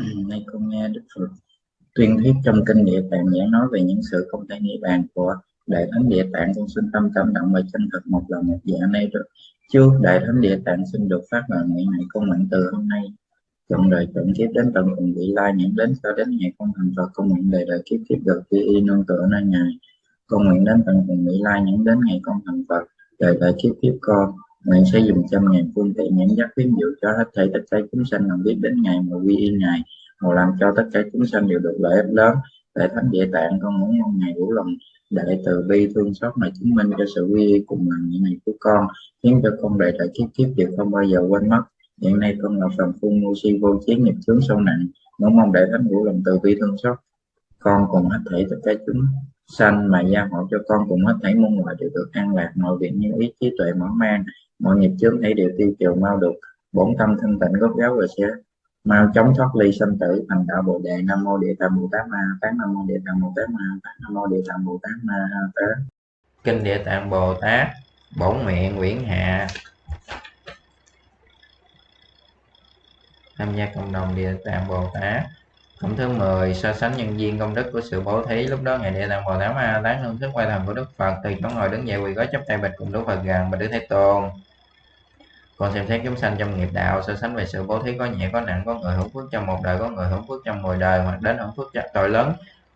nay con nghe đức phật tuyên thuyết trong kinh địa tạng giảng nói về những sự không thể nghĩ bàn của đại thánh địa tạng. Con xin tâm cảm động và chân thật một lần một dạ. Nay được trước đại thánh địa tạng xin được phát lời nguyện này con nguyện từ hôm nay, chọn đời chọn kiếp đến tận cùng vị lai, những đến cho đến ngày con thành Phật. Con nguyện đời đời kiếp kiếp được quy y nương tựa nơi ngài con nguyện đến tận cùng vị lai những đến ngày con thành Phật. Đời đời kiếp kiếp con, nguyện sẽ dùng trăm ngàn phương tiện dẫn giác khuyến dụ cho hết thảy tất cả chúng sanh làm biết đến ngày mà quy y ngài, mà làm cho tất cả chúng sanh đều được lợi ích lớn. Để thánh địa tạng, con muốn mong ngày vũ lòng, đại từ bi thương xót mà chứng minh cho sự quy y cùng làm những này của con, khiến cho con đời đời kiếp kiếp đều không bao giờ quên mất. Hiện nay con là phần phun ngu si vô chiến nghiệp chướng sâu nặng, muốn mong đại thánh vũ lòng từ bi thương xót, con cùng hết thảy tất cả chúng sanh mà gia hộ cho con cùng hết thảy muôn loài đều được an lạc, mọi việc như ý, trí tuệ mở mang mọi nghiệp chướng thấy đều tiêu trừ mau được. Bổn tâm thanh tịnh gốc gáo rồi sẽ mau chóng thoát ly sanh tử, thành đạo bồ đề. Nam mô địa tạng bồ tát ma tát nam mô địa tạng bồ tát ma tát nam mô địa tạng bồ tát ma tát. Kinh địa tạng bồ tát, bổn nguyện nguyễn hạ. Tham gia cộng đồng địa tạng bồ tát. Phẩm thứ 10 so sánh nhân viên công đức của sự bố thí lúc đó ngày địa tạng bồ tát ma tán hương thức quay thần của đức phật từ chỗ ngồi đứng dậy quỳ gối chấp tay bạch cùng đức phật gần và đức thế tôn. Còn xem xét chúng sanh trong nghiệp đạo, so sánh về sự bố thí có nhẹ có nặng, có người hưởng phước trong một đời, có người hưởng phước trong mười đời, hoặc đến hưởng phước tội lớn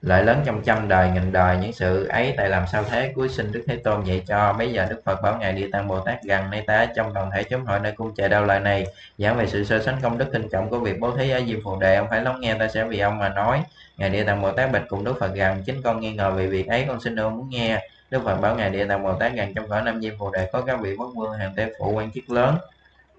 lợi lớn trong trăm đời nghìn đời, những sự ấy tại làm sao thế? Cuối sinh đức thế tôn dạy cho bây giờ đức phật bảo ngài địa tạng bồ tát gần nay ta, trong đoàn thể chúng hội nơi cung trời đau lời này, giảng về sự so sánh công đức kinh trọng của việc bố thí ở diêm phù đề. Ông phải lắng nghe ta sẽ vì ông mà nói. Ngài địa tạng bồ tát bạch cùng đức phật gần, chính con nghi ngờ về việc ấy, con xin ông muốn nghe. Đức phật bảo ngài địa tạng bồ tát gần trong cõi năm diêm phù đề có các vị quốc vương hàng tế phụ, quan chức lớn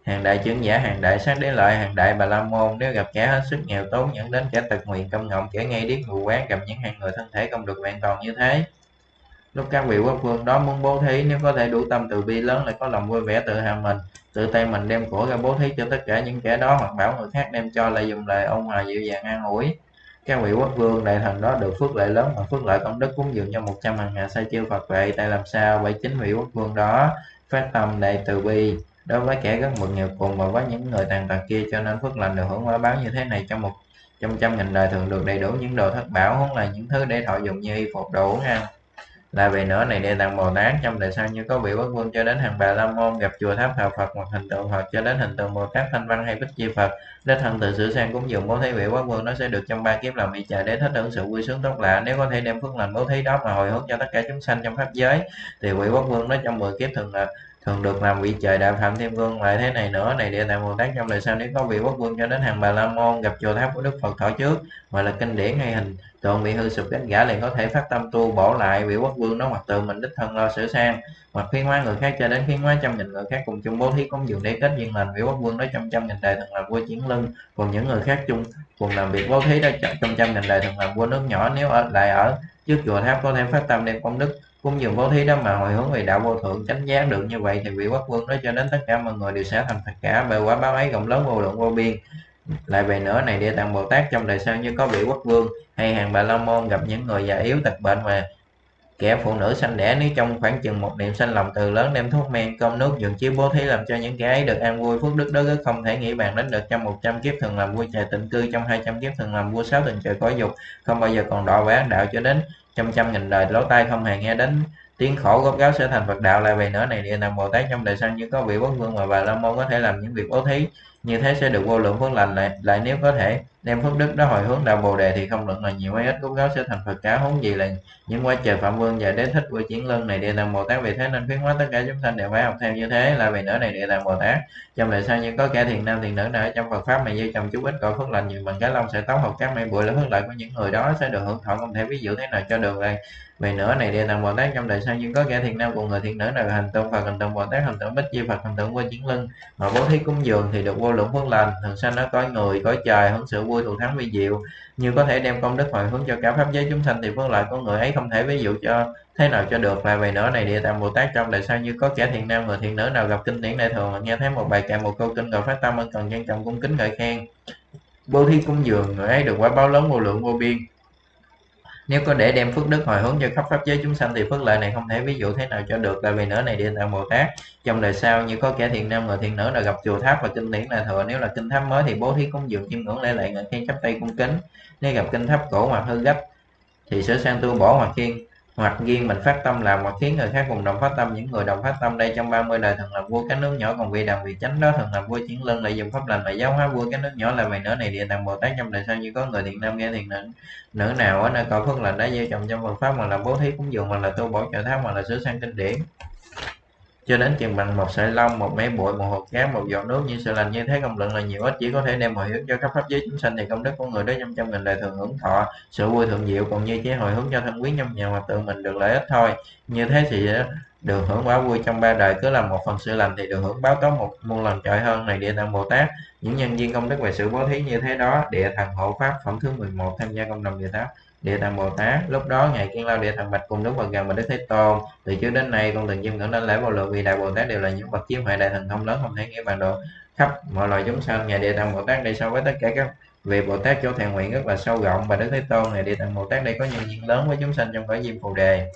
hàng đại chứng giả, hàng đại sát đế lợi hàng đại bà la môn, nếu gặp kẻ hết sức nghèo tốn, dẫn đến kẻ tật nguyện công ngọng kẻ ngay điếc ngủ quán gặp những hàng người thân thể không được vẹn toàn như thế. Lúc các vị quốc vương đó muốn bố thí, nếu có thể đủ tâm từ bi lớn, lại có lòng vui vẻ tự hào mình, tự tay mình đem của ra bố thí cho tất cả những kẻ đó, hoặc bảo người khác đem cho, lại dùng lời ông hòa dịu dàng an ủi. Các vị quốc vương đại thần đó được phước lợi lớn, và phước lợi công đức cúng dường cho một trăm hàng hạ sai chiêu phật vậy tại làm sao? Vậy chính vị quốc vương đó phát tâm đại từ bi đối với kẻ rất mượn nghèo cùng và với những người tàn tật kia, cho nên phước lành được hưởng quả báo như thế này trong một trong trăm nghìn đời thường được đầy đủ những đồ thất bảo huống là những thứ để thọ dụng như y phục, đồ uống, ăn. Là về nữa này địa tạng bồ tát, trong đời sau như có vị quốc vương cho đến hàng bà la môn, gặp chùa tháp thờ phật hoặc hình tượng phật cho đến hình tượng bồ tát, thanh văn hay bích chi phật. Đích thân từ sửa sang cúng dường bố thí vị quốc vương, nó sẽ được trong ba kiếp làm vị trời để thích hưởng sự vui sướng tốt lạ. Nếu có thể đem phước lành bố thí đó mà hồi hướng cho tất cả chúng sanh trong pháp giới, thì vị quốc vương nó trong 10 kiếp thường là thường được làm vị trời đạo phạm thiên vương lại thế này nữa, này địa tạng bồ tát trong đời sau nếu có vị quốc vương cho đến hàng bà la môn gặp chùa tháp của đức phật thọ trước mà là kinh điển hay hình tượng bị hư sụp cánh gã liền có thể phát tâm tu bổ lại vị quốc vương đó, hoặc tự mình đích thân lo sửa sang. Hoặc khiến hóa người khác cho đến khiến hóa trăm nghìn người khác cùng chung bố thí cúng dường để kết duyên lành, vị quốc vương đó trong trăm nghìn đời thường làm vua chiến lưng, còn những người khác chung, cùng làm việc bố thí đó trong trăm nghìn đời thường làm vua nước nhỏ nếu ở, lại ở trước chùa tháp có thể phát tâm đem công đức cũng dường bố thí đó mà hồi hướng về đạo vô thượng chánh giác được như vậy thì vị quốc vương đó cho đến tất cả mọi người đều sẽ thành phật cả bởi quả báo ấy rộng lớn vô lượng vô biên. Lại về nữa, này địa tạng bồ tát trong đời sau như có vị quốc vương hay hàng bà la môn gặp những người già yếu tật bệnh mà kẻ phụ nữ sanh đẻ, nếu trong khoảng chừng một niệm sanh lòng từ lớn đem thuốc men, cơm nước giường chiếu bố thí làm cho những kẻ ấy được an vui, phước đức đó rất không thể nghĩ bàn đến được trong một trăm kiếp thường làm vua trời tịnh cư trong hai trăm kiếp thường làm vua sáu tầng trời cõi dục, không bao giờ còn đọa vẽ đạo cho đến trăm trăm nghìn đời lỗ tai không hề nghe đến tiếng khổ gốc gáo sẽ thành Phật đạo. Lại về nữa này địa nằm Bồ Tát trong đời sau như có vị quốc vương mà bà la môn có thể làm những việc bố thí. Như thế sẽ được vô lượng phước lành lại lại nếu có thể đem phước đức đó hồi hướng đạo bồ đề thì không luận là nhiều hay ít. Gốc gáo sẽ thành Phật cả huống gì là những quá trời phạm vương và đế thích của chiến lân này, địa tạng Bồ Tát vì thế nên khuyến hóa tất cả chúng sanh đều phải học theo như thế là vì nữa này địa tạng Bồ Tát. Trong đời sau những có kẻ thiền nam thiền nữ nào trong Phật pháp mà như trồng chú ít cõi phước lành nhiều bằng cái lông sẽ tóc hoặc các mây bụi là phước lợi của những người đó, sẽ được hưởng thọ không thể ví dụ thế nào cho được đây về nữa này địa tạng bồ tát trong đời sau nhưng có kẻ thiện nam cùng người thiện nữ nào hành tượng phật, hành tượng bồ tát, hành tượng bích Di phật, hành tượng qua chiến lưng mà bố thí cúng dường thì được vô lượng phước lành. Thường sanh nó có người, có trời hưởng sự vui, thù thắng vi diệu. Như có thể đem công đức hồi hướng cho cả pháp giới chúng sanh thì phước lợi của người ấy không thể ví dụ cho thế nào cho được. Là về nữa này địa tạng bồ tát trong đời sau như có kẻ thiện nam, người thiện nữ nào gặp kinh điển đại thường nghe thấy một bài kệ, một câu kinh cầu phát tâm ân cần trân trọng cung kính ngợi khen. Bố thí cúng dường người ấy được quả báo lớn vô lượng vô biên nếu có để đem phước đức hồi hướng cho khắp pháp giới chúng sanh thì phước lợi này không thể ví dụ thế nào cho được, tại vì nữa này địa tạng bồ tát. Trong đời sau như có kẻ thiện nam người thiện nữ là gặp chùa tháp và kinh điển là thừa. Nếu là kinh tháp mới thì bố thí cúng dường chiêm ngưỡng lễ lệ ngợi khen chắp tay cung kính. Nếu gặp kinh tháp cổ hoặc hư gấp thì sửa sang tu bổ hoặc khiên hoặc riêng mình phát tâm làm hoặc khiến người khác cùng đồng phát tâm. Những người đồng phát tâm đây trong 30 đời thường làm vua các nước nhỏ, còn vì đằng việc chánh đó thường làm vua chiến lân lợi dụng pháp lành và giáo hóa vua các nước nhỏ là vậy nữa này địa tạng bồ tát. Trong đời sau như có người thiện nam nghe thiện nữ nữ nào ở nơi cầu phước lành đã gieo trồng trong Phật pháp mà là bố thí cúng dường mà là tu bổ trợ tháp mà là sửa sang kinh điển cho đến chừng bằng một sợi lông, một mé bụi, một hột cát một giọt nước, như sự lành như thế, công lượng là nhiều ít, chỉ có thể đem hồi hướng cho các pháp giới chúng sanh thì công đức của người đó trong trăm nghìn đời thường hưởng thọ, sự vui thượng diệu, còn như chế hồi hướng cho thân quý trong nhà mà tự mình được lợi ích thôi. Như thế thì được hưởng quả vui trong ba đời, cứ làm một phần sự lành thì được hưởng báo có một muôn lần trời hơn, này địa tạng bồ tát. Những nhân viên công đức về sự bố thí như thế đó, địa thần hộ pháp, phẩm thứ 11 tham gia công đồng địa tạng địa tạng bồ tát. Lúc đó ngài kiên lao địa thần bạch cùng đức phật gần và đức thế tôn, từ trước đến nay con từng chiêm ngưỡng đến lễ vô lượng vì đại bồ tát đều là những bậc chiếm huệ đại thần thông lớn không thể nghĩ bàn độ khắp mọi loài chúng sanh, ngài địa tạng bồ tát đây so với tất cả các vị bồ tát chỗ thèn nguyện rất là sâu rộng và đức thế tôn, ngài địa tạng bồ tát đây có nhân duyên lớn với chúng sanh trong cõi diêm phù đề.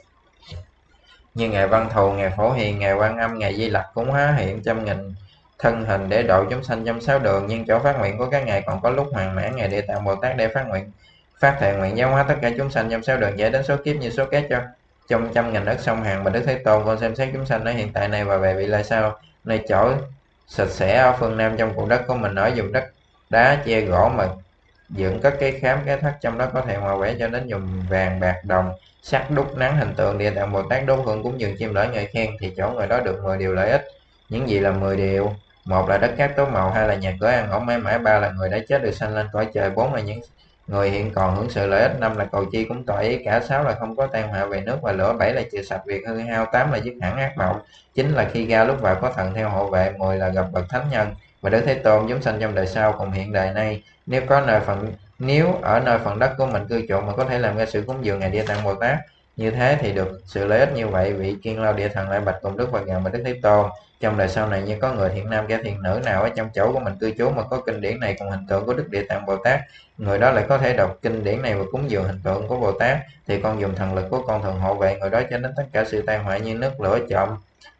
Như ngài văn thù, ngài phổ hiền, ngài quan âm, ngài di lặc cũng hóa hiện trăm nghìn thân hình để độ chúng sanh trong sáu đường, nhưng chỗ phát nguyện của các ngài còn có lúc hoàn mãn, ngài địa tạng bồ tát để phát nguyện phát thệ nguyện giáo hóa tất cả chúng sanh trong sáu đường giải đến số kiếp như số kết cho trong trăm nghìn đất sông hàng và đức thế tôn con xem xét chúng sanh ở hiện tại này và về vị lai sau. Nơi chỗ sạch sẽ ở phương nam trong cụm đất của mình, ở dùng đất đá che gỗ mà dựng các cái khám cái thắt trong đó có thể hòa vẽ cho đến dùng vàng, bạc, đồng sắt đúc, nắng, hình tượng, địa tạng bồ tát đốt hương cúng dường chim lễ ngợi khen thì chỗ người đó được 10 điều lợi ích. Những gì là 10 điều? Một là đất cát tối màu, hai là nhà cửa ăn ổn mãi mãi, ba là người đã chết được sanh lên cõi trời, bốn là những người hiện còn hưởng sự lợi ích năm là cầu chi cũng tỏa ý cả sáu là không có tan họa về nước và lửa, bảy là trừ sạch việc hư hao, tám là dứt hẳn ác mộng, chín là khi ra lúc vào có thần theo hộ vệ, mười là gặp bậc thánh nhân. Và đức thế tôn chúng sanh trong đời sau cùng hiện đời nay, nếu có nơi phần, nếu ở nơi phần đất của mình cư trụ mà có thể làm ra sự cúng dường ngày địa tạng bồ tát, như thế thì được sự lợi ích như vậy, vị kiên lao địa thần lại bạch cùng đức phật ngài mà đức thế tôn trong đời sau này như có người thiện nam, kẻ thiện nữ nào ở trong chỗ của mình cư trú mà có kinh điển này cùng hình tượng của đức địa tạng bồ tát, người đó lại có thể đọc kinh điển này và cúng dường hình tượng của bồ tát, thì con dùng thần lực của con thường hộ vệ người đó cho đến tất cả sự tai họa như nước lửa trộm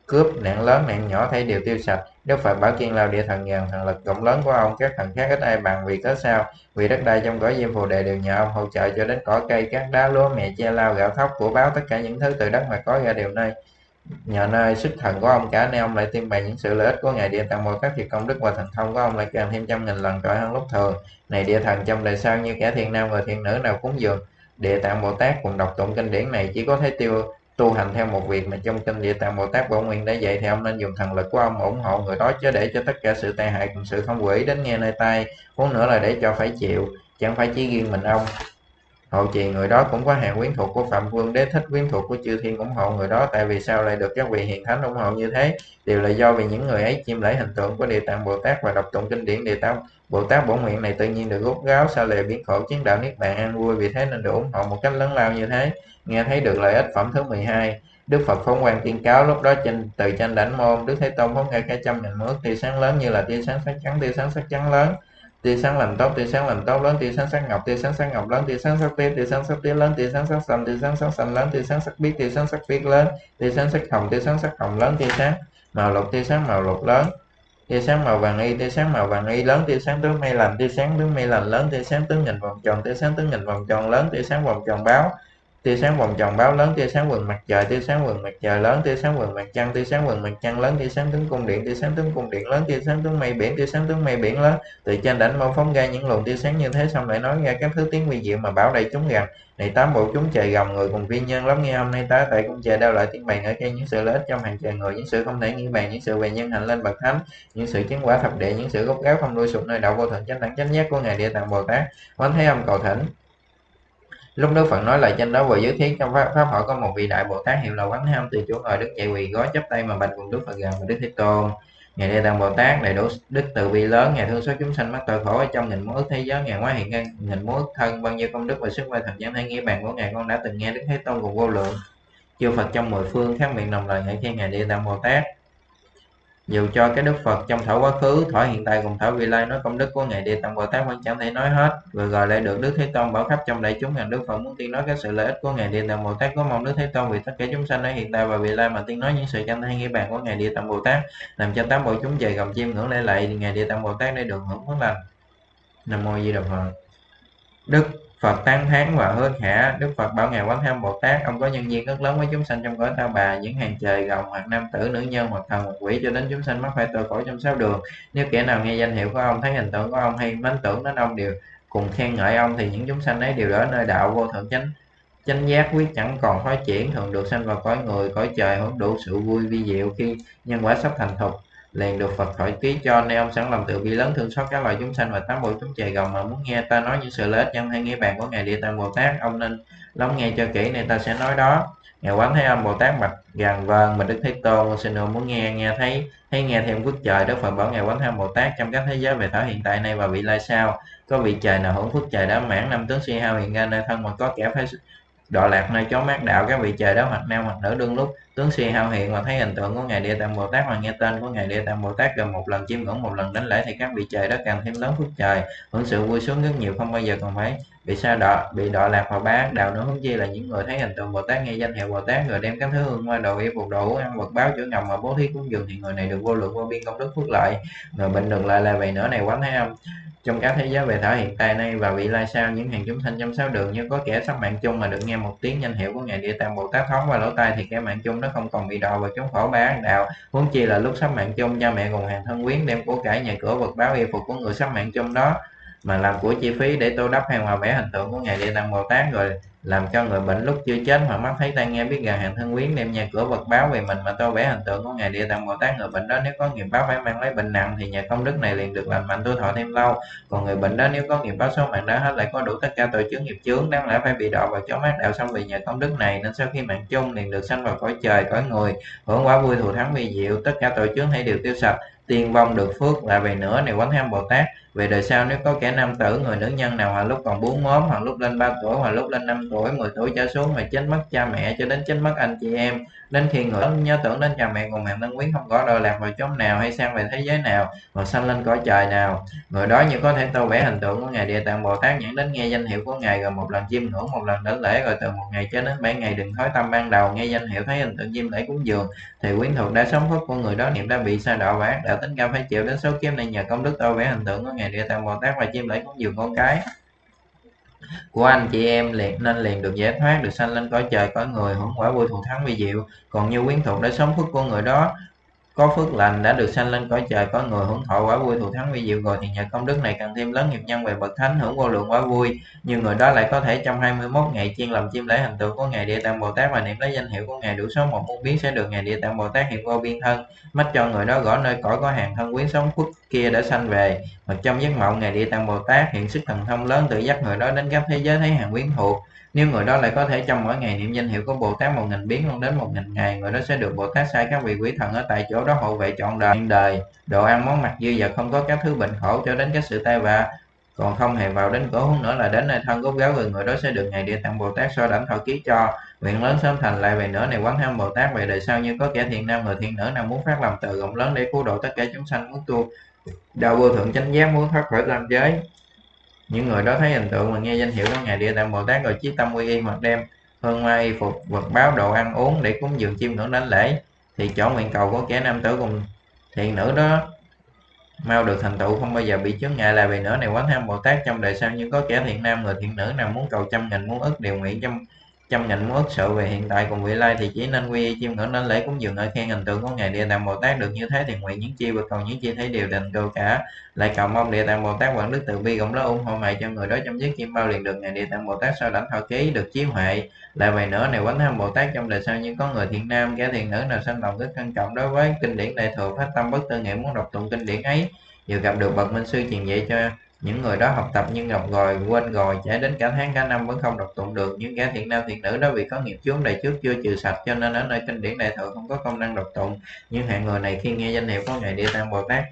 cướp, nạn lớn, nạn nhỏ, thấy đều tiêu sạch. Đức phật bảo kiên lao địa thần ngàn thần lực rộng lớn của ông, các thần khác ít ai bằng vì có sao, vì đất đai trong cõi diêm phù đề đều nhờ ông hỗ trợ cho đến cỏ cây các đá, lúa mẹ che lao gạo thóc của báo, tất cả những thứ từ đất mà có ra đều nơi nhờ nơi sức thần của ông cả nên ông lại tiên bày những sự lợi ích của ngài địa tạng bồ tát thì công đức và thần thông của ông lại càng thêm trăm nghìn lần trội hơn lúc thường. Này địa thần trong đời sau như kẻ thiện nam và thiện nữ nào cúng dường, địa tạng bồ tát cùng đọc tụng kinh điển này chỉ có thể tiêu, tu hành theo một việc mà trong kinh địa tạng bồ tát bổn nguyện đã dạy thì ông nên dùng thần lực của ông ủng hộ người đó chứ để cho tất cả sự tai hại cùng sự không quỷ đến nghe nơi tai, huống nữa là để cho phải chịu, chẳng phải chỉ riêng mình ông hậu trì người đó cũng có hàng quyến thuộc của phạm vương đế thích quyến thuộc của chư thiên ủng hộ người đó. Tại vì sao lại được các vị hiền thánh ủng hộ như thế? Đều là do vì những người ấy chiêm lễ hình tượng của địa tạng bồ tát và đọc tụng kinh điển địa tạng bồ tát bổn nguyện này tự nhiên được rút ráo sao lệ biến khổ chiến đạo niết bàn an vui vì thế nên được ủng hộ một cách lớn lao như thế. Nghe thấy được lợi ích phẩm thứ 12 Đức Phật phóng quang tiên cáo lúc đó trên, từ tranh đảnh môn, Đức Thế Tôn phóng ra cả trăm nghìn mức tia sáng lớn như là tia sáng sắc trắng, tia sáng sắc trắng lớn tia sáng làm tóc tia sáng làm tóc lớn tia sáng sắc ngọc tia sáng sắc ngọc lớn tia sáng sắc tía tia sáng sắc tía lớn tia sáng sắc xanh tia sáng sắc xanh lớn tia sáng sắc biếc tia sáng sắc biếc lớn tia sáng sắc hồng tia sáng sắc hồng lớn tia sáng màu lục tia sáng màu lục lớn tia sáng màu vàng y tia sáng màu vàng y lớn tia sáng tướng mây lành tia sáng tướng mây lành lớn tia sáng tướng nhìn vòng tròn tia sáng tướng nhìn vòng tròn lớn tia sáng vòng tròn báo tia sáng vòng tròn báo lớn, tia sáng quần mặt trời, tia sáng quần mặt trời lớn, tia sáng quần mặt trăng, tia sáng quần mặt trăng lớn, tia sáng tướng cung điện, tia sáng tướng cung điện lớn, tia sáng tướng mây biển, tia sáng tướng mây biển lớn. Từ trên đảnh mâu phóng ra những luồng tia sáng như thế, xong lại nói ra các thứ tiếng vi diệu mà bảo đầy chúng rằng, này tám bộ chúng trời gầm người cùng viên nhân lắm, nghe hôm nay tá tại cung trời đeo lại tiếng bày ở trên những sự lợi ích trong hàng trời người, những sự không thể nghĩ bàn, những sự về nhân hành lên bậc thánh, những sự chứng quả thập địa những sự gốc gáo không đuôi sụp nơi đạo vô thượng chánh đẳng chánh giác của ngài địa tạng bồ tát. Quán thế âm cầu thỉnh lúc đức phật nói lại trên đó vừa giới thiết trong pháp, pháp hội có một vị đại bồ tát hiệu là quán ham từ chỗ ngồi đứng dậy quỳ gói chắp tay mà bạch cùng đức phật gần và đức thế tôn. Ngài địa tạng bồ tát đầy đủ đức từ bi lớn ngài thương số chúng sanh mắc tội khổ ở trong nghìn muôn thế giới ngài hóa hiện ngân nghìn muôn thân bao nhiêu công đức và sức quay thần giảng thế nghĩa bàn của ngài con đã từng nghe đức thế tôn cùng vô lượng. Chư phật trong mười phương khác miệng đồng lời ngợi khen ngài địa tạng bồ tát dù cho cái đức Phật trong thở quá khứ, thở hiện tại cùng thở vị lai nói công đức của ngài Địa Tạng Bồ Tát vẫn chẳng thể nói hết. Vừa gọi lại được Đức Thế Tôn bảo khắp trong đại chúng rằng Đức Phật muốn tiên nói các sự lợi ích của ngài Địa Tạng Bồ Tát có mong Đức Thế Tôn vì tất cả chúng sanh ở hiện tại và vị lai mà tiên nói những sự chân thay nghĩa bàn của ngài Địa Tạng Bồ Tát, làm cho tám bộ chúng về gầm chim ngưỡng lễ lại ngài Địa Tạng Bồ Tát để được hưởng phước lành. Nam mô Di Đà Phật. Đức Phật tán thán và hứa khả, Đức Phật bảo ngài Quán Tham Bồ Tát, ông có nhân duyên rất lớn với chúng sanh trong cõi ta bà, những hàng trời gồng hoặc nam tử, nữ nhân, hoặc thần, hoặc quỷ, cho đến chúng sanh mắc phải tội khổ trong sáu đường. Nếu kẻ nào nghe danh hiệu của ông, thấy hình tượng của ông hay mến tưởng đến ông đều cùng khen ngợi ông, thì những chúng sanh ấy đều ở nơi đạo vô thượng chánh chánh giác quyết chẳng còn phát triển thường được sanh vào cõi người, cõi trời, hưởng đủ sự vui vi diệu khi nhân quả sắp thành thục liền được Phật hỏi ký cho nên ông sẵn lòng từ bi lớn thương xót các loài chúng sanh và tám bộ chúng trời gồng mà muốn nghe ta nói những sự lợi ích nhân hay nghĩa bàn của ngài địa tạng bồ tát. Ông nên lắng nghe cho kỹ, nên ta sẽ nói đó. Ngài quán thế âm bồ tát bạch gàn vâng mà đức thế tôn xin ông muốn nghe nghe thấy thấy nghe thêm phước trời, đức phật bảo ngài quán thế âm bồ tát, trong các thế giới về thở hiện tại nay và vị lai sau, có vị trời nào hưởng phước trời đã mãn, năm tướng si hao hiện ra nơi thân mà có kẻ phải đọa lạc nơi chó mát đạo các vị trời đó hoặc nam hoặc nữ đương lúc. Tướng suy hao hiện và thấy hình tượng của ngài địa tạng bồ tát và nghe tên của ngài địa tạng bồ tát gần một lần chiêm ngưỡng, một lần đánh lễ thì các vị trời đó càng thêm lớn phước trời, hưởng sự vui sướng rất nhiều không bao giờ còn phải bị sa đọa, bị đọa lạc vào bá đạo nữa hướng chi là những người thấy hình tượng bồ tát nghe danh hiệu bồ tát rồi đem các thứ hương hoa đồ y phục đồ ăn, vật báo chữa ngầm mà bố thí cúng dường thì người này được vô lượng vô biên công đức phước lợi. Người bệnh được lại là vậy nữa này, quán thấy âm trong các thế giới về thở hiện tại nay và vị lai sau những hàng chúng sanh trong sáu đường như có kẻ sắp mạng chung mà được nghe một tiếng danh hiệu của ngài địa tạng bồ tát thoáng qua lỗ tai thì kẻ mạng chung nó không còn bị đọa vào chống khổ bá đạo. Huống chi là lúc sắp mạng chung, cha mẹ cùng hàng thân quyến đem của cải nhà cửa vật báo y phục của người sắp mạng chung đó mà làm của chi phí để tô đắp hàng hòa vẽ hình tượng của ngài địa tạng bồ tát rồi làm cho người bệnh lúc chưa chết hoặc mắt thấy tai nghe biết gần hàng thân quyến đem nhà cửa vật báo về mình mà tô vẽ hình tượng của ngài địa tạng bồ tát. Người bệnh đó nếu có nghiệp báo phải mang lấy bệnh nặng thì nhà công đức này liền được lành mạnh tu thọ thêm lâu. Còn người bệnh đó nếu có nghiệp báo số mạng đã hết lại có đủ tất cả tội chướng nghiệp chướng, đáng lẽ phải bị đọa vào chó mát đạo xong vì nhà công đức này. Nên sau khi mạng chung, liền được sanh vào cõi trời, cõi người, hưởng quả vui thù thắng vi diệu. Tất cả tội chướng hãy đều tiêu sạch, tiên vong được phước là về nữa này quán tham bồ tát. Về đời sau, nếu có kẻ nam tử, người nữ nhân nào hoặc lúc còn bốn mốm hoặc lúc lên 3 tuổi hoặc lúc lên 5 tuổi 10 tuổi trở xuống mà chết mất cha mẹ cho đến chết mất anh chị em. Đến khi người nhớ tưởng đến cha mẹ cùng hàng thân quyến không có đòi lạc vào chốn nào hay sang về thế giới nào hoặc sanh lên cõi trời nào. Người đó như có thể tô vẽ hình tượng của ngài địa tạng bồ tát nhãn đến nghe danh hiệu của ngài rồi một lần chiêm ngưỡng, một lần đến lễ rồi từ một ngày cho đến bảy ngày đừng thói tâm ban đầu nghe danh hiệu, thấy hình tượng chiêm lễ cúng dường. Thì quyến thuộc đã sống phước của người đó niệm đã bị sa đọa và đã tính cao phải chịu đến số kiếp này nhờ công đức tô vẽ hình tượng của ngài địa tạng bồ tát và chiêm lễ cúng dường con cái của anh chị em liền, nên liền được giải thoát, được sanh lên cõi trời, cõi người hưởng quả vui thù thắng vi diệu. Còn như quyến thuộc đã sống phước của người đó có phước lành đã được sanh lên cõi trời, có người hưởng thọ quả vui thù thắng vi diệu rồi, thì nhờ công đức này càng thêm lớn nghiệp nhân về bậc thánh, hưởng vô lượng quả vui. Nhưng người đó lại có thể trong 21 ngày chuyên làm chiêm lễ hình tượng của ngài địa tạng bồ tát và niệm lấy danh hiệu của ngài đủ số một muôn biến sẽ được ngài địa tạng bồ tát hiện vô biên thân mắt cho người đó gõ nơi cõi có hàng thân quyến sống phước kia đã sanh về. Mà trong giấc mộng ngài địa tạng bồ tát hiện sức thần thông lớn tự dắt người đó đến các thế giới thấy hàng quyến thuộc nếu người đó lại có thể trong mỗi ngày niệm danh hiệu của Bồ Tát một nghìn biến luôn đến một nghìn ngày, người đó sẽ được Bồ Tát sai các vị quỷ thần ở tại chỗ đó hộ vệ trọn đời, đời, đồ ăn món mặc dư và không có các thứ bệnh khổ cho đến các sự tai vạ còn không hề vào đến cổ hút nữa là đến nơi thân gốc gáo người người đó sẽ được ngày địa tạng bồ tát so đảnh thọ ký cho. Nguyện lớn sớm thành lại về nữa này quán tham bồ tát về đời sau như có kẻ thiện nam người thiện nữ nào muốn phát lòng từ rộng lớn để cứu độ tất cả chúng sanh muốn tu. Đạo vô thượng chánh giác muốn thoát khỏi tam giới những người đó thấy hình tượng và nghe danh hiệu của ngài địa tạng bồ tát rồi chí tâm quy y hoặc đem hương hoa y phục vật báo đồ ăn uống để cúng dường chiêm ngưỡng đánh lễ. Thì chỗ nguyện cầu của kẻ nam tử cùng thiện nữ đó mau được thành tựu, không bao giờ bị chướng ngại là vì nữa này quán tham bồ tát. Trong đời sau như có kẻ thiện nam, người thiện nữ nào muốn cầu trăm nghìn, muốn ức đều nguyện trong trăm nghìn muốn sự về hiện tại cùng vị lai thì chỉ nên quy y chiêm ngưỡng nên lễ cúng dường ở khen hình tượng của ngài địa tạng bồ tát được như thế thì nguyện những chi và cầu những chi thấy đều định cầu cả. Lại cầu mong địa tạng bồ tát quảng đức từ bi cũng đó ủng hộ mày cho người đó trong giấc kim bao liền được ngài địa tạng bồ tát sau đảnh thọ ký được chiếu huệ lại vậy nữa này quán tham bồ tát trong đời sau như có người thiện nam, kẻ thiện nữ nào sanh lòng rất trân trọng đối với kinh điển đại thừa phát tâm bất tư nghĩa muốn đọc tụng kinh điển ấy. Vừa gặp được bậc minh sư truyền dạy cho những người đó học tập nhưng ngọc rồi quên rồi trải đến cả tháng, cả năm vẫn không đọc tụng được. Những kẻ thiện nam thiện nữ đó vì có nghiệp chướng đời trước chưa trừ sạch, cho nên ở nơi kinh điển đại thừa không có công năng đọc tụng. Nhưng hạng người này khi nghe danh hiệu của ngài địa tạng bồ tát,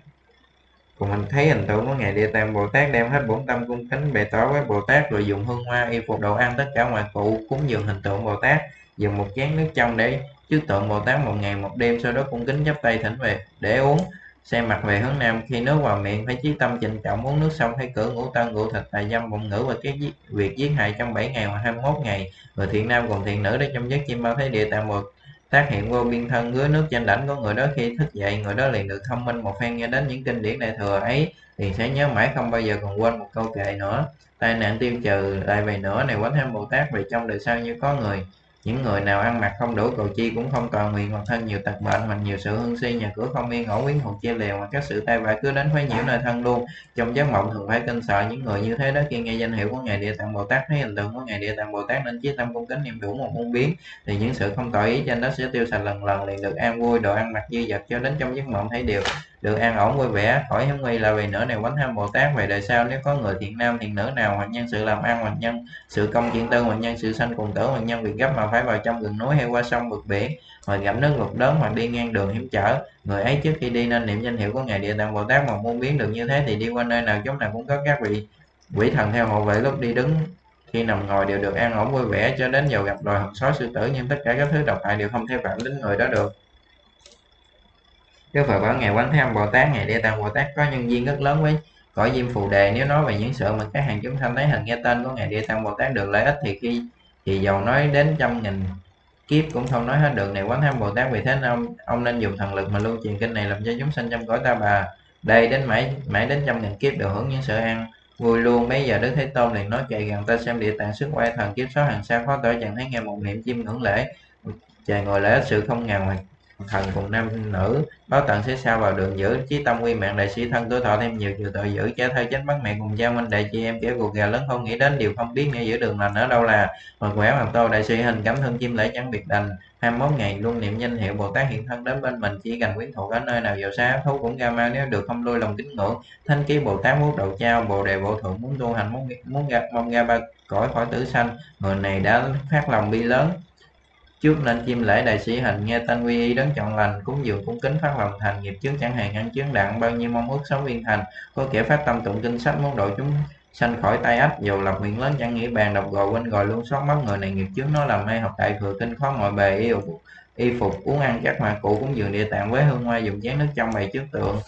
cùng mình thấy hình tượng của ngài địa tạng bồ tát đem hết bổn tâm cung kính bày tỏ với bồ tát, rồi dùng hương hoa y phục đồ ăn tất cả ngoại cụ, cúng dường hình tượng bồ tát, dùng một chén nước trong để trước tượng bồ tát một ngày một đêm, sau đó cung kính chắp tay thỉnh về, để uống xe mặt về hướng nam, khi nước vào miệng phải chí tâm trịnh trọng, uống nước xong phải cửa ngũ tân ngũ thịt tài dâm, bụng ngữ và cái việc giết hại trong 7 ngày hoặc 21 ngày. Người thiện nam cùng thiện nữ để trong giấc chim bao thấy địa tạm một tác hiện vô biên thân dưới nước trên đảnh của người đó khi thức dậy, người đó liền được thông minh một phen, nghe đến những kinh điển đại thừa ấy thì sẽ nhớ mãi không bao giờ còn quên một câu kệ nữa. Tai nạn tiêu trừ lại về nữa, này quán tham bồ tát về trong đời sau như có người những người nào ăn mặc không đủ cầu chi cũng không toàn nguyện hoặc thân nhiều tật bệnh hoặc nhiều sự hương si, nhà cửa không yên ổn quyến thuộc chia lèo hoặc các sự tai vạ cứ đến phái nhiễu nơi thân luôn. Trong giấc mộng thường phải kinh sợ những người như thế đó khi nghe danh hiệu của ngài địa tạng bồ tát, thấy hình tượng của ngài địa tạng bồ tát nên chí tâm cung kính niệm đủ một muôn biến, thì những sự không tội ý trên đó sẽ tiêu sạch lần lần, liền được an vui, đồ ăn mặc dư dật cho đến trong giấc mộng thấy điều được, an ổn, vui vẻ. Khỏi hiếm nguy là vì nửa này quánh tham bồ tát, về đời sau nếu có người thiện nam, thiện nữ nào, hoặc nhân sự làm ăn, hoặc nhân sự công chuyện tư, hoặc nhân sự sanh cùng tử, hoặc nhân việc gấp mà phải vào trong rừng núi hay qua sông vực biển, hoặc gặp nước ngục lớn, hoặc đi ngang đường hiểm trở. Người ấy trước khi đi nên niệm danh hiệu của ngài địa tạng bồ tát, mà muốn biến được như thế thì đi qua nơi nào chúng nào cũng có các vị quỷ thần theo hộ vệ lúc đi đứng. Khi nằm ngồi đều được an ổn, vui vẻ, cho đến giờ gặp loài hồng sói, sư tử, nhưng tất cả các thứ độc hại đều không thể phạm đến người đó được. Đức Phật bảo Ngài Quán Thế Âm Bồ Tát, Ngài Địa Tạng Bồ Tát có nhân duyên rất lớn với cõi diêm phù đề. Nếu nói về những sự mà các hàng chúng sanh thấy hình nghe tên của Ngài Địa Tạng Bồ Tát được lợi ích thì khi thì dầu nói đến trăm nghìn kiếp cũng không nói hết được. Này quán tham bồ tát vì thế nên ông ông nên dùng thần lực mà lưu truyền kinh này làm cho chúng sanh trong cõi ta bà. Đây đến mãi mãi đến trăm nghìn kiếp đều hưởng những sự an vui luôn. Bây giờ đức thế tôn liền nói chạy gần ta xem địa tạng sức quay thần kiếp số hàng xa khó tỏ chẳng thấy nghe một niệm chim ngưỡng lễ trời ngồi lễ sự không ngàn hoặc thần cùng nam nữ. Báo tận sẽ sao vào đường giữ chí tâm quy mạng, đại sĩ thân tuổi thọ thêm nhiều nhiều tội giữ cha thơ chánh bắt mẹ cùng cha minh đại chị em kẻ cuộc gà lớn không nghĩ đến điều không biết nghe giữa đường lành ở đâu là. Mà khỏe hoặc tô đại sĩ hình cảm thân chim lễ chẳng biệt đành. 21 ngày luôn niệm danh hiệu Bồ Tát hiện thân đến bên mình, chỉ cần quyến thuộc ở nơi nào giàu xa thú cũng ra ma, nếu được không lui lòng kính ngưỡng. Thanh ký Bồ Tát muốn đầu trao, Bồ đề Bộ thượng muốn tu hành, muốn muốn gặp mong ra ba cõi khỏi tử sanh. Người này đã phát lòng bi lớn trước nên chim lễ, đại sĩ hình nghe tên quy y đấng chọn lành, cúng dường, cung kính, phát lòng thành nghiệp, chướng chẳng hạn ăn chướng đặng bao nhiêu mong ước sống viên thành. Có kẻ phát tâm tụng kinh sách muốn độ chúng sanh khỏi tay ách dù lập nguyện lớn chẳng nghĩ bàn đọc gò quên gò luôn, xót mất người này nghiệp chướng nó làm mê học đại thừa kinh khó mọi bề, y phục y phục, uống ăn các mà cụ cúng dường địa tạng với hương hoa dùng chén nước trong bày trước tượng.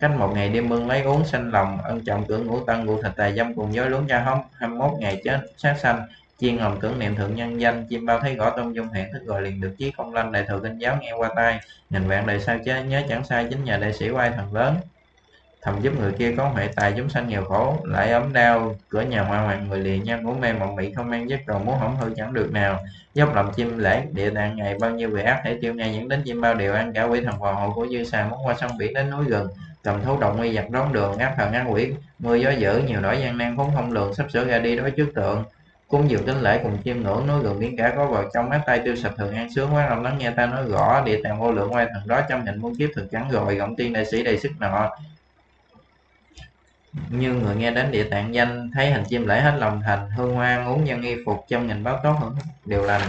Cách một ngày đêm bưng lấy uống sanh lòng, ân trọng cửa ngũ tân ngũ thịt tài dâm cùng dối luống cha hóng 21 ngày chết sát sanh chiên hồng tưởng niệm thượng nhân danh, chim bao thấy gõ tông dung hẹn, thức gọi liền được chí công lanh đại thừa kinh giáo nghe qua tai. Nghìn vạn đời sao chế nhớ chẳng sai, chính nhà đại sĩ quay thần lớn. Thầm giúp người kia có huệ tài, chúng sanh nghèo khổ, lại ấm đau. Cửa nhà hoa hoàng người liền nhân muốn mê mộng mị, không mang giấc rồi muốn hỏng hư chẳng được nào. Dốc lòng chim lễ, địa tạng ngày bao nhiêu vị ác thể tiêu ngay những đến chim bao đều ăn cả quỷ thần hoàng hộ của dư xà muốn qua sông biển đến núi gần. Cầm thú động nguy giặc đón đường, ngáp thần ác quỷ. Mưa gió dữ, nhiều nỗi gian nan, vốn không lường sắp sửa ra đi đối trước tượng cúng dường kính lễ cùng chiêm ngưỡng núi gần biến cả có vào trong mắt tay tiêu sạch thường an sướng quá. Lòng lắng nghe ta nói rõ địa tạng vô lượng oai thần đó trong hình muôn kiếp thực chẳng rồi, gọng tiên đại sĩ đầy sức nọ. Như người nghe đến địa tạng danh, thấy hình chim lễ hết lòng thành, hương hoa uống nhân y phục, trăm nghìn báo tốt hưởng điều lành.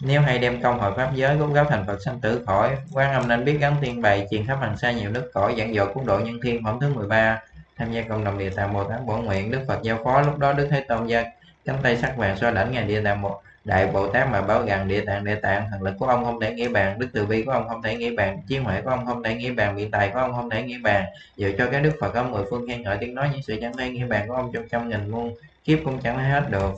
Nếu hay đem công hội pháp giới cúng giáo thành Phật sanh tử khỏi, quan âm nên biết gắn tiên bày, truyền khắp hàng xa nhiều nước cõi, giảng dội cứu độ nhân thiên, phẩm thứ 13 tham gia cộng đồng địa tạng bồ tát bổn nguyện đức phật giao phó. Lúc đó đức thế tôn gia cánh tay sắc vàng xoa đảnh ngài địa tạng một đại bồ tát mà báo rằng, địa tạng địa tạng, thần lực của ông không thể nghĩ bàn, đức từ bi của ông không thể nghĩ bàn, trí huệ của ông không thể nghĩ bàn biện tài của ông không thể nghĩ bàn. Dù cho cái đức phật có mười phương khen ngợi, tiếng nói những sự chẳng thể nghĩ bàn của ông trong trăm nghìn muôn kiếp cũng chẳng hết được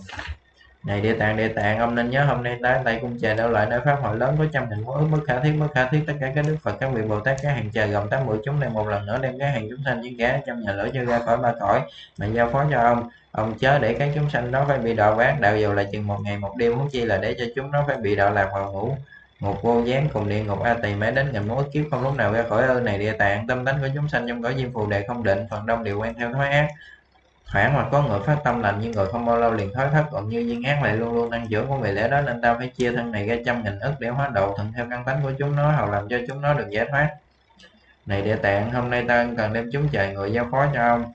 này, địa tạng địa tạng, ông nên nhớ hôm nay tới đây cung trời đâu lại nơi pháp hội lớn có trăm nghìn mối ước bất khả thiết bất khả thiết tất cả các đức phật, các vị bồ tát, các hàng trời gồm tám mũi chúng này một lần nữa đem các hàng chúng sanh những kẻ trong nhà lửa cho ra khỏi ba cõi, mà giao phó cho ông. Ông chớ để các chúng sanh đó phải bị đọa quán, đạo dù là chừng một ngày, một đêm muốn chi là để cho chúng nó phải bị đọa lạc vào ngủ một vô gián cùng địa ngục a tỳ mãi đến ngàn mối, kiếp không lúc nào ra khỏi ơn này, địa tạng, tâm tánh của chúng sanh trong cõi diêm phù đề không định, phần đông đều quen theo thói ác thoảng mà có người phát tâm lành nhưng người không bao lâu liền thói thất còn như duyên ác lại luôn luôn tăng dưỡng của vì lẽ đó, nên ta phải chia thân này ra trăm nghìn ức để hóa độ thuận theo căn tánh của chúng nó hầu làm cho chúng nó được giải thoát. Này địa tạng, hôm nay ta cần đem chúng trời người giao phó cho ông.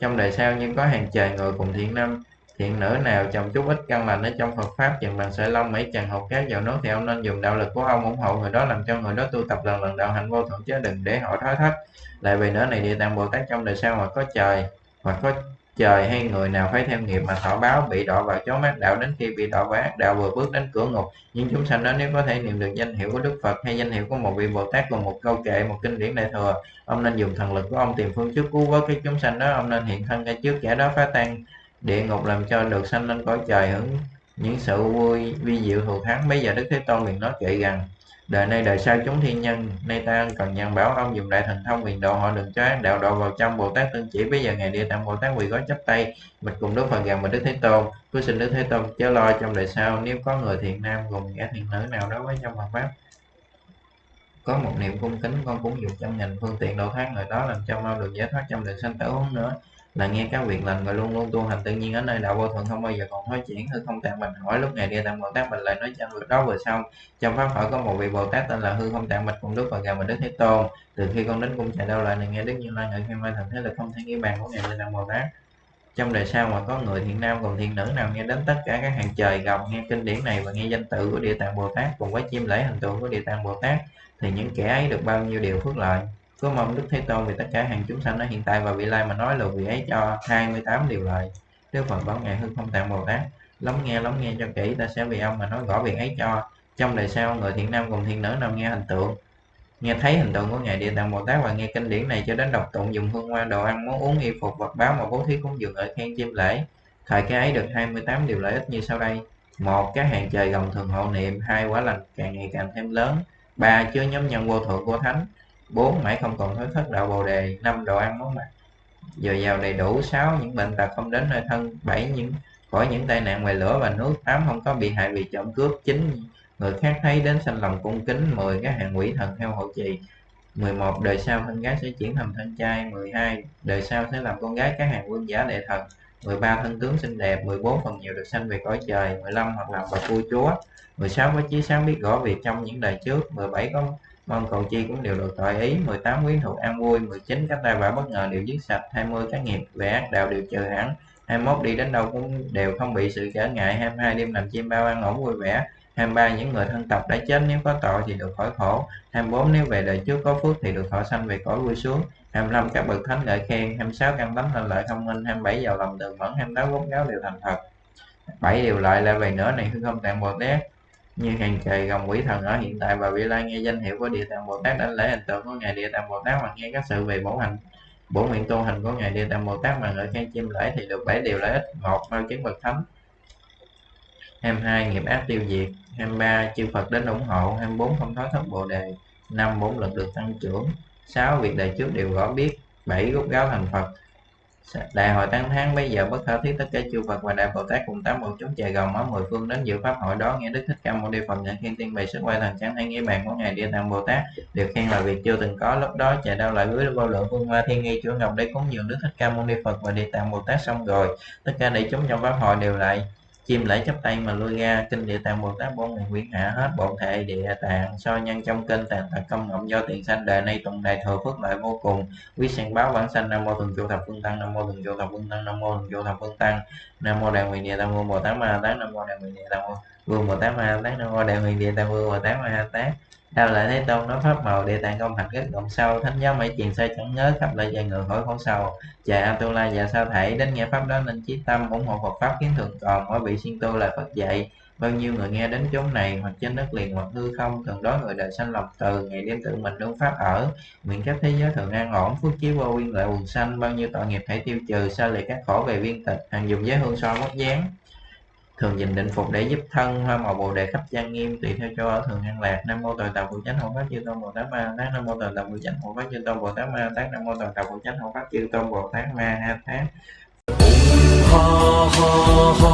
Trong đời sau nhưng có hàng trời người cùng thiện năm thiện nữ nào chồng chút ít căn lành ở trong Phật pháp, chừng bằng sợi lông mấy chàng hột cát vào nước thì ông nên dùng đạo lực của ông ủng hộ người đó, làm cho người đó tu tập lần lần đạo hạnh vô thượng chứ đừng để họ thói thất lại vì nữa này địa tạng bồ tát, trong đời sau hoặc có trời hoặc có trời, hay người nào phải theo nghiệp mà thọ báo bị đọa vào chốn ác đạo đến khi bị đọa vào ác đạo vừa bước đến cửa ngục. Những chúng sanh đó nếu có thể niệm được danh hiệu của đức phật hay danh hiệu của một vị bồ tát cùng một câu kệ, một kinh điển đại thừa, ông nên dùng thần lực của ông tìm phương trước cứu vớt các chúng sanh đó. Ông nên hiện thân ra trước kẻ đó phá tan địa ngục làm cho được sanh lên cõi trời hưởng những sự vui vi diệu thù thắng bây giờ đức thế tôn liền nói kệ rằng đời nay đời sau chúng thiên nhân, nay ta cần nhân bảo ông dùng đại thần thông quyền độ họ đừng cho ác đạo độ vào trong bồ tát tương chỉ. Bây giờ ngày địa tạng bồ tát quỳ gói chắp tay, mình cùng đức phật gần mình đức thế tôn. Cứ xin đức thế tôn chớ lo trong đời sau, nếu có người thiện nam cùng kẻ thiện nữ nào đó với trong Phật pháp. Có một niệm cung kính, con cũng dùng trăm nghìn phương tiện độ thoát người đó làm cho mau được giải thoát trong đời sanh tử huống nữa là nghe các việc lành và luôn luôn tu hành tự nhiên ở nơi đạo vô thuận không bao giờ còn nói chuyển hư không tạng bạch hỏi lúc ngày đi tam bồ tát bình lại nói cho việc đó vừa xong. Trong pháp hỏi có một vị bồ tát tên là hư không tạng bạch cùng đức và gà mình đức thế tôn. Từ khi con đến cung chạy đâu lại này nghe đức như lai ngợi khen mai thần thế là không thể nghĩ bàn của ngày đi tam bồ tát. Trong đời sau mà có người thiện nam cùng thiện nữ nào nghe đến tất cả các hàng trời, gầm, nghe kinh điển này và nghe danh tự của địa tạng bồ tát cùng với chim lễ hình tượng của địa tạng bồ tát, thì những kẻ ấy được bao nhiêu điều phước lợi. Cứ mong Đức Thế Tôn vì tất cả hàng chúng sanh ở hiện tại và vị lai mà nói lời vị ấy cho 28 điều lời. Đức Phật bảo Ngài Hư Không Tạng Bồ Tát, lắng nghe lắng nghe cho kỹ ta sẽ vì ông mà nói rõ việc ấy cho. Trong đời sau người thiện nam cùng thiên nữ nam nghe hình tượng nghe thấy hình tượng của ngài địa tạng bồ tát và nghe kinh điển này cho đến đọc tụng dùng hương hoa đồ ăn món uống y phục vật báo mà bố thí cúng dường ở khen chim lễ. Thời cái ấy được 28 điều lợi ích như sau đây. Một các hàng trời gồng thường hộ niệm. Hai quả lành càng ngày càng thêm lớn. Ba chứa nhóm nhân vô thượng của thánh. 4 mãi không còn thối thất đạo bồ đề 5. đồ ăn món mặc dồi dào đầy đủ 6. những bệnh tật không đến nơi thân 7. những, khỏi những tai nạn ngoài lửa và nước 8. không có bị hại vì trộm cướp 9. người khác thấy đến sanh lòng cung kính 10 các hạng quỷ thần theo hộ trì 11 đời sau thân gái sẽ chuyển thành thân trai 12 đời sau sẽ làm con gái các hàng quân giả đệ thần 13 thân tướng xinh đẹp 14 phần nhiều được sanh về cõi trời 15 hoặc làm bậc vua chúa 16 có chí sáng biết rõ việc trong những đời trước 17 có mong cầu chi cũng đều được tội ý. 18 quyến thuộc an vui 19 các tai vạ bất ngờ đều giết sạch 20 các nghiệp về ác đạo đều trừ hẳn. 21 đi đến đâu cũng đều không bị sự trở ngại. 22 đêm làm chim bao ăn ổn vui vẻ. 23 những người thân tộc đã chết, nếu có tội thì được khỏi khổ. 24 nếu về đời trước có phước thì được thọ sanh về cõi vui xuống 25 các bậc thánh ngợi khen. 26 căn tấm lên lợi thông minh. 27 giàu lòng tường mẫn. 28 quốc giáo đều thành thật bảy điều lợi lại về nữa này, hư không tạng bồ tát như hàng trời gồng quỷ thần ở hiện tại và vị lai nghe danh hiệu của địa tạng bồ tát đánh lễ hình tượng của ngài địa tạng bồ tát và nghe các sự về bổ hành, bổ nguyện tu hành của ngài địa tạng bồ tát mà ngợi khen chim lễ thì được bảy điều lợi ích. Một mau chứng bậc thánh. 22 nghiệp ác tiêu diệt. 23 chư Phật đến ủng hộ. 24 không thoát thất bồ đề. 5 bốn lực được tăng trưởng. 6 việc đời trước đều rõ biết. 7 rút gáo thành Phật đại hội tăng tháng bây giờ bất khả thiết tất cả chư Phật và đại Bồ Tát cùng tám bộ chúng chạy gồng ở mười phương đến dự pháp hội đó. Nghe Đức Thích Ca Mâu Ni Phật nhận khen tiên bày sức quay thần chẳng hay nghĩa bàn của ngài Địa Tạng Bồ Tát được khen là việc chưa từng có. Lúc đó chạy đau lại với vô lượng phương hoa thiên nghi chúa ngọc để cúng dường Đức Thích Ca Mâu Ni Phật và Địa Tạng Bồ Tát xong rồi. Tất cả đại chúng trong pháp hội đều lại chim lễ chấp tay mà lui ra. Kinh địa tạng bồ tát bốn nguyện quyển hạ hết bổn thể địa tạng. So nhân trong kinh tạng tạng công ngộng do tiền sanh đời nay tùng đại thừa phước lợi vô cùng. Quý sanh báo bản sanh nam mô thường trụ thập phương tăng, nam mô thường trụ thập phương tăng, nam mô thường trụ thập phương tăng, nam mô đại nguyện địa tạng bồ tát ma tát nam mô đại nguyện địa tạng vương bồ tát ma tát nam mô đại nguyện địa tạng vương bồ tát ma tát. Đào lại Thế Tôn nói pháp màu địa tạng công hạnh rất rộng sâu. Thánh giáo mấy truyền sai chẳng nhớ khắp lại dài ngược khỏi khổ sầu. Chạy Atula và sao thảy, đến nghe pháp đó nên chí tâm ủng hộ Phật pháp kiến thượng còn. Mỗi vị xuyên tu là Phật dạy. Bao nhiêu người nghe đến chốn này, hoặc trên đất liền, hoặc hư không, thường đó người đời sanh lòng từ, ngày đêm tự mình đúng pháp ở. Nguyện các thế giới thường an ổn, phước chiếu vô nguyên lợi quần sanh. Bao nhiêu tội nghiệp hãy tiêu trừ, xa lìa các khổ về viên tịch, hàng dùng giới hương so mất dáng thường dình định phục để giúp thân, hoa màu bồ đề khắp gian nghiêm tùy theo cho ở thường an lạc. Nam mô tòa tàu phụ chánh hộ pháp chư tôn bồ tát ma tát. Nam mô tòa tàu phụ chánh hộ pháp chư tôn bồ tát ma tát. Nam mô tòa tàu phụ chánh hộ pháp chư tôn bồ tát ma ha tát. Ha ha ha.